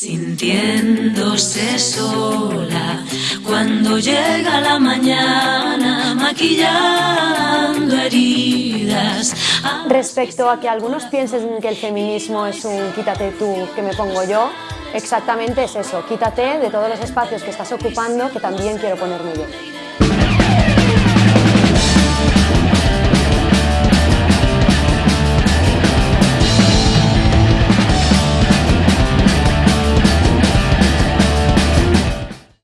Sintiéndose sola cuando llega la mañana, maquillando heridas. Respecto a que algunos piensen que el feminismo es un quítate tú que me pongo yo, exactamente es eso, quítate de todos los espacios que estás ocupando que también quiero ponerme yo.